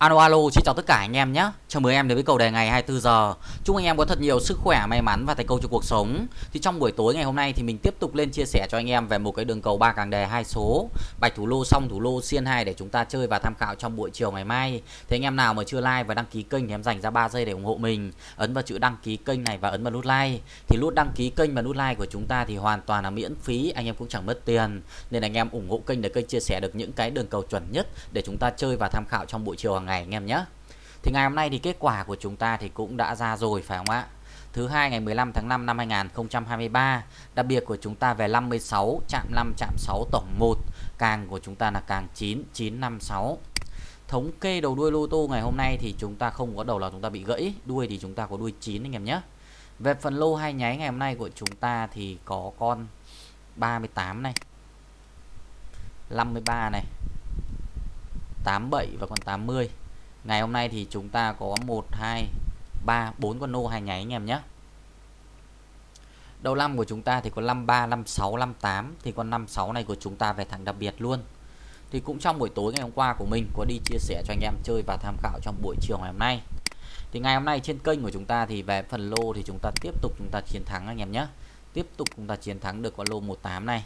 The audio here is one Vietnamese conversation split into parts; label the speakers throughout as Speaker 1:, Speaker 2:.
Speaker 1: Alo alo, xin chào tất cả anh em nhé. Chào mừng em đến với cầu đề ngày 24 giờ. Chúc anh em có thật nhiều sức khỏe, may mắn và thành công trong cuộc sống. Thì trong buổi tối ngày hôm nay thì mình tiếp tục lên chia sẻ cho anh em về một cái đường cầu ba càng đề hai số, bạch thủ lô xong thủ lô xiên 2 để chúng ta chơi và tham khảo trong buổi chiều ngày mai. thế anh em nào mà chưa like và đăng ký kênh thì em dành ra 3 giây để ủng hộ mình. Ấn vào chữ đăng ký kênh này và ấn vào nút like. Thì nút đăng ký kênh và nút like của chúng ta thì hoàn toàn là miễn phí, anh em cũng chẳng mất tiền. Nên anh em ủng hộ kênh để kênh chia sẻ được những cái đường cầu chuẩn nhất để chúng ta chơi và tham khảo trong buổi chiều hàng ngày anh em nhé. Thì ngày hôm nay thì kết quả của chúng ta thì cũng đã ra rồi phải không ạ? Thứ hai ngày 15 tháng 5 năm 2023, đặc biệt của chúng ta về 56 chạm 5 chạm 6 tổng 1, càng của chúng ta là càng 9 956. Thống kê đầu đuôi lô tô ngày hôm nay thì chúng ta không có đầu là chúng ta bị gãy, đuôi thì chúng ta có đuôi 9 anh em nhé. Về phần lô hai nháy ngày hôm nay của chúng ta thì có con 38 này. 53 này. 87 và con 80 Ngày hôm nay thì chúng ta có 1 2 3 4 con nô hai nháy anh em nhé. Đầu năm của chúng ta thì có 53, 56, 58 thì con 56 này của chúng ta về thẳng đặc biệt luôn. Thì cũng trong buổi tối ngày hôm qua của mình có đi chia sẻ cho anh em chơi và tham khảo trong buổi chiều ngày hôm nay. Thì ngày hôm nay trên kênh của chúng ta thì về phần lô thì chúng ta tiếp tục chúng ta chiến thắng anh em nhé. Tiếp tục chúng ta chiến thắng được con lô 18 này.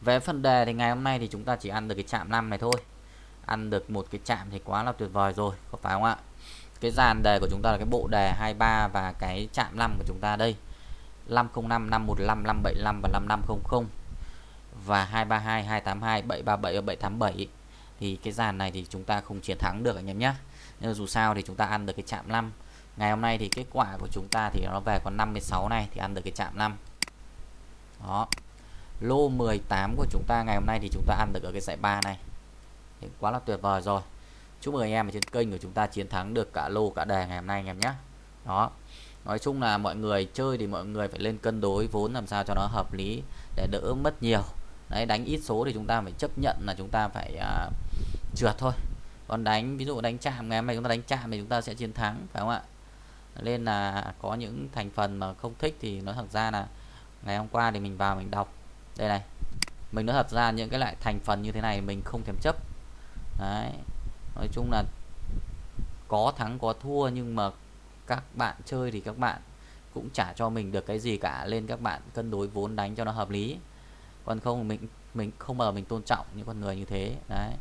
Speaker 1: Về phần đề thì ngày hôm nay thì chúng ta chỉ ăn được cái chạm 5 này thôi ăn được một cái chạm thì quá là tuyệt vời rồi, có phải không ạ? Cái dàn đề của chúng ta là cái bộ đề 23 và cái chạm 5 của chúng ta đây. 505 515 575 và 5500 và 232 282 737 và 787 thì cái dàn này thì chúng ta không chiến thắng được anh em nhé. Nhưng dù sao thì chúng ta ăn được cái chạm 5 ngày hôm nay thì kết quả của chúng ta thì nó về còn 56 này thì ăn được cái chạm 5 đó. Lô 18 của chúng ta ngày hôm nay thì chúng ta ăn được ở cái giải 3 này thì quá là tuyệt vời rồi. Chúc mừng anh em ở trên kênh của chúng ta chiến thắng được cả lô cả đề ngày hôm nay anh em nhé. Đó. Nói chung là mọi người chơi thì mọi người phải lên cân đối vốn làm sao cho nó hợp lý để đỡ mất nhiều. Đấy đánh ít số thì chúng ta phải chấp nhận là chúng ta phải uh, trượt thôi. Còn đánh ví dụ đánh chạm ngày hôm nay chúng ta đánh chạm thì chúng ta sẽ chiến thắng phải không ạ? Nên là có những thành phần mà không thích thì nói thật ra là ngày hôm qua thì mình vào mình đọc. Đây này mình nói thật ra những cái loại thành phần như thế này mình không thèm chấp đấy. Nói chung là có thắng, có thua, nhưng mà các bạn chơi thì các bạn cũng trả cho mình được cái gì cả. Lên các bạn cân đối vốn đánh cho nó hợp lý. Còn không, mình mình không bao giờ mình tôn trọng những con người như thế. Đấy.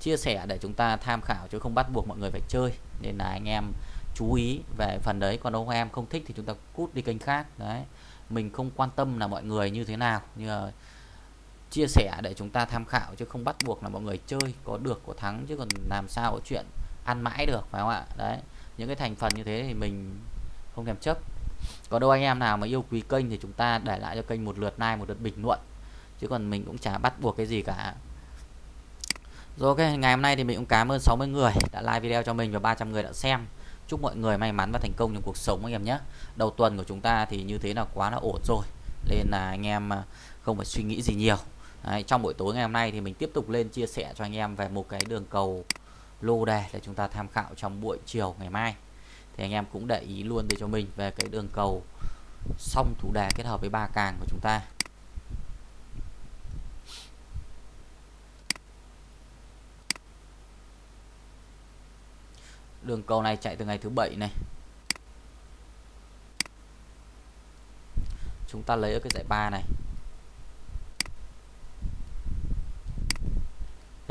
Speaker 1: Chia sẻ để chúng ta tham khảo chứ không bắt buộc mọi người phải chơi. Nên là anh em chú ý về phần đấy. Còn ông em không thích thì chúng ta cút đi kênh khác. Đấy. Mình không quan tâm là mọi người như thế nào. Như mà chia sẻ để chúng ta tham khảo, chứ không bắt buộc là mọi người chơi có được, có thắng, chứ còn làm sao có chuyện ăn mãi được, phải không ạ? Đấy, những cái thành phần như thế thì mình không thèm chấp. Có đâu anh em nào mà yêu quý kênh thì chúng ta để lại cho kênh một lượt like, một lượt bình luận. Chứ còn mình cũng chả bắt buộc cái gì cả. Rồi, ok, ngày hôm nay thì mình cũng cảm ơn 60 người đã like video cho mình và 300 người đã xem. Chúc mọi người may mắn và thành công trong cuộc sống, anh em nhé. Đầu tuần của chúng ta thì như thế là quá là ổn rồi. Nên là anh em không phải suy nghĩ gì nhiều. Đấy, trong buổi tối ngày hôm nay thì mình tiếp tục lên chia sẻ cho anh em về một cái đường cầu lô đề để chúng ta tham khảo trong buổi chiều ngày mai. Thì anh em cũng để ý luôn để cho mình về cái đường cầu song thủ đề kết hợp với ba càng của chúng ta. Đường cầu này chạy từ ngày thứ bảy này. Chúng ta lấy ở cái giải ba này.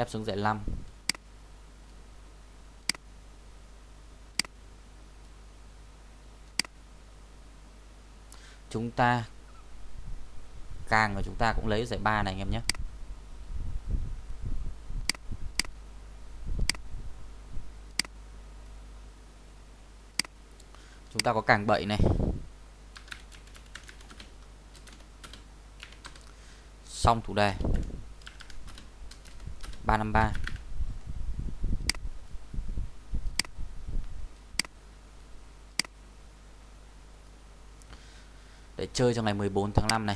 Speaker 1: Ép xuống dãy 5 chúng ta càng và chúng ta cũng lấy dãy 3 này anh em nhé. Chúng ta có càng 7 này. Xong thủ đề. 353 để chơi cho ngày 14 tháng 5 này.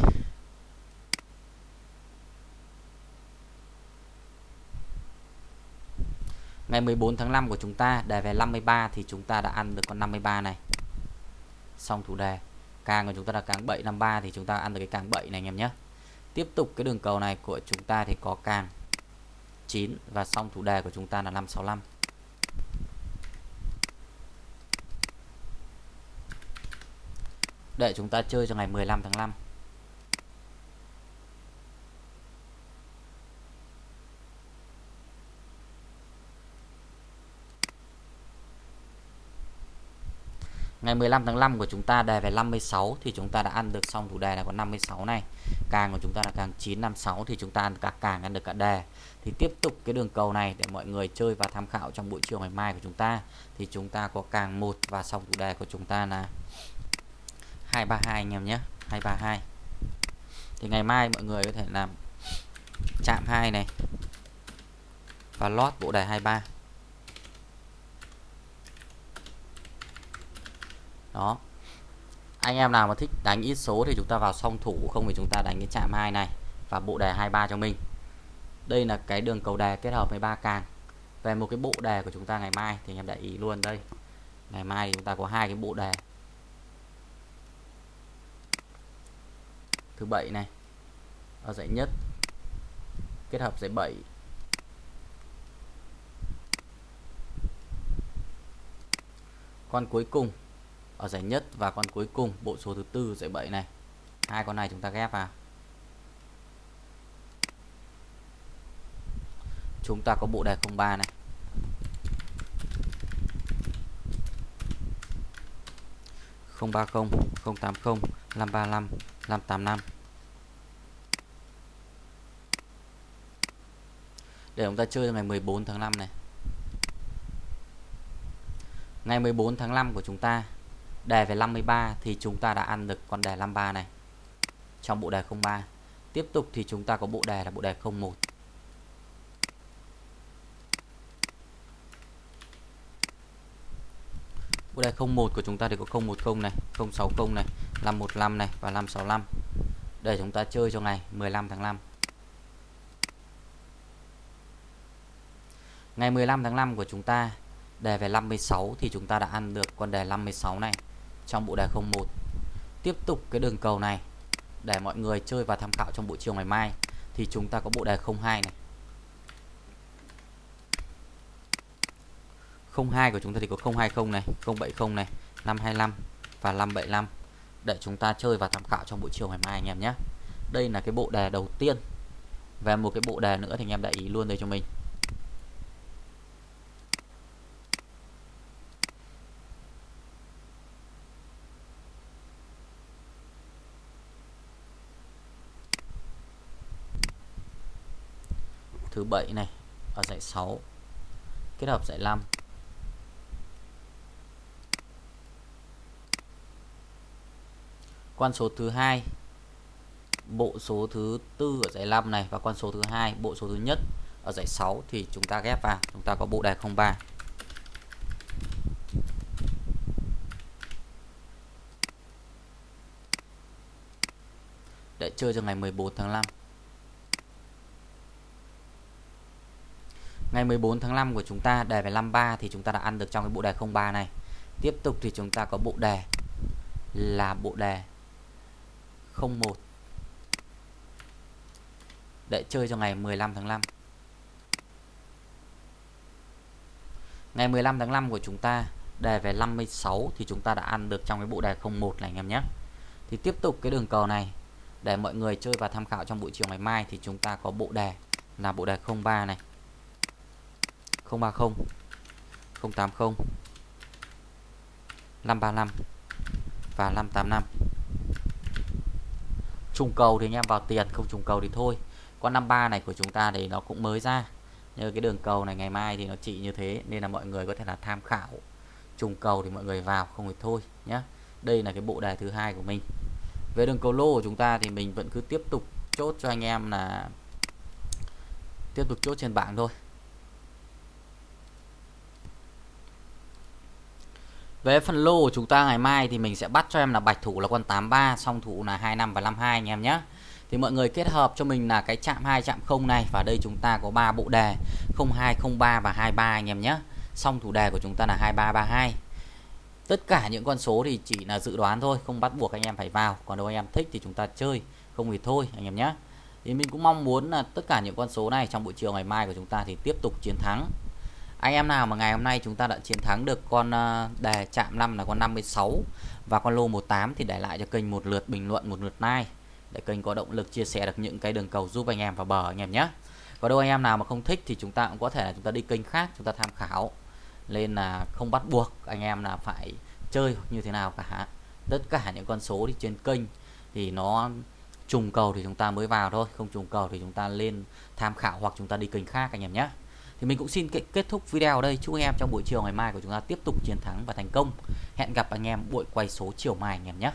Speaker 1: Ngày 14 tháng 5 của chúng ta, đề về 53 thì chúng ta đã ăn được con 53 này. Xong thủ đề. Càng của chúng ta là càng 753 thì chúng ta ăn được cái càng 7 này anh em nhé. Tiếp tục cái đường cầu này của chúng ta thì có càng. 9 và xong chủ đề của chúng ta là 565. Để chúng ta chơi cho ngày 15 tháng 5. Ngày 15 tháng 5 của chúng ta đề về 56 thì chúng ta đã ăn được xong thủ đề là có 56 này. Càng của chúng ta là càng 956 thì chúng ta ăn cả càng, ăn được cả đề. Thì tiếp tục cái đường cầu này để mọi người chơi và tham khảo trong buổi chiều ngày mai của chúng ta thì chúng ta có càng một và xong thủ đề của chúng ta là 232 anh em nhé. 232. Thì ngày mai mọi người có thể làm chạm 2 này và lót bộ đề 23. Đó. Anh em nào mà thích đánh ít số thì chúng ta vào song thủ, không thì chúng ta đánh cái chạm hai này và bộ đề 23 cho mình. Đây là cái đường cầu đề kết hợp với ba càng. Về một cái bộ đề của chúng ta ngày mai thì anh em để ý luôn đây. Ngày mai thì chúng ta có hai cái bộ đề. Thứ bảy này, ở dãy nhất, kết hợp dãy 7 con cuối cùng ở giải nhất và con cuối cùng, bộ số thứ tư giải 7 này. Hai con này chúng ta ghép vào. Chúng ta có bộ đề 03 này. Không ba không không tám không, năm ba năm năm tám năm. Để chúng ta chơi ngày 14 tháng 5 này. Ngày 14 tháng 5 của chúng ta đề về 53 thì chúng ta đã ăn được con đề 53 này. Trong bộ đề 03 tiếp tục thì chúng ta có bộ đề là bộ đề 01 bộ đề 01 của chúng ta thì có 010 này 060 này 515 này và 565 để chúng ta chơi cho ngày 15 tháng 5 ngày 15 tháng 5 của chúng ta, đề về 56 thì chúng ta đã ăn được con đề 56 này trong bộ đề 01 tiếp tục cái đường cầu này, để mọi người chơi và tham khảo trong buổi chiều ngày mai, thì chúng ta có bộ đề 02 này. 02 của chúng ta thì có 020 này 070 này 525 và 575 để chúng ta chơi và tham khảo trong buổi chiều ngày mai anh em nhé. Đây là cái bộ đề đầu tiên. Và một cái bộ đề nữa thì anh em để ý luôn đây cho mình. 7 này ở dạy 6 kết hợp dạy 5 quan số thứ hai, bộ số thứ tư ở dãy 5 này và con số thứ hai, bộ số thứ nhất ở dãy 6 thì chúng ta ghép vào. Chúng ta có bộ đề 03 để chơi cho ngày 14 tháng 5 Ngày 14 tháng 5 của chúng ta, đề về 53 thì chúng ta đã ăn được trong cái bộ đề 03 này. Tiếp tục thì chúng ta có bộ đề là bộ đề 01 để chơi cho ngày 15 tháng 5. Ngày 15 tháng 5 của chúng ta, đề về 56 thì chúng ta đã ăn được trong cái bộ đề 01 này, anh em nhé. Thì tiếp tục cái đường cầu này, để mọi người chơi và tham khảo trong buổi chiều ngày mai thì chúng ta có bộ đề là bộ đề 03 này. 030 080 535 và 585 trùng cầu thì anh em vào tiền, không trùng cầu thì thôi. Con 53 này của chúng ta thì nó cũng mới ra. Như cái đường cầu này ngày mai thì nó chỉ như thế, nên là mọi người có thể là tham khảo. Trùng cầu thì mọi người vào, không thì thôi nhé đây là cái bộ đề thứ hai của mình. Về đường cầu lô của chúng ta thì mình vẫn cứ tiếp tục chốt cho anh em là tiếp tục chốt trên bảng thôi. Về phần lô của chúng ta ngày mai thì mình sẽ bắt cho em là bạch thủ là con 83, song thủ là 25 và 52 anh em nhé. Thì mọi người kết hợp cho mình là cái chạm 2 chạm 0 này và đây chúng ta có 3 bộ đề 02, 03 và 23 anh em nhé. Song thủ đề của chúng ta là 23, 32. Tất cả những con số thì chỉ là dự đoán thôi, không bắt buộc anh em phải vào. Còn nếu anh em thích thì chúng ta chơi, không thì thôi anh em nhé. Thì mình cũng mong muốn là tất cả những con số này trong buổi chiều ngày mai của chúng ta thì tiếp tục chiến thắng anh em nào mà ngày hôm nay chúng ta đã chiến thắng được con ờ, đề chạm 5 là con 56 và con lô 18 thì để lại cho kênh một lượt bình luận, một lượt like để kênh có động lực chia sẻ được những cái đường cầu giúp anh em vào bờ anh em nhé. Có đâu anh em nào mà không thích thì chúng ta cũng có thể là chúng ta đi kênh khác, chúng ta tham khảo nên là không bắt buộc anh em là phải chơi như thế nào cả. Tất cả những con số thì trên kênh thì nó trùng cầu thì chúng ta mới vào thôi, không trùng cầu thì chúng ta lên tham khảo hoặc chúng ta đi kênh khác anh em nhé thì mình cũng xin kết thúc video ở đây. Chúc anh em trong buổi chiều ngày mai của chúng ta tiếp tục chiến thắng và thành công. Hẹn gặp anh em buổi quay số chiều mai anh em nhé.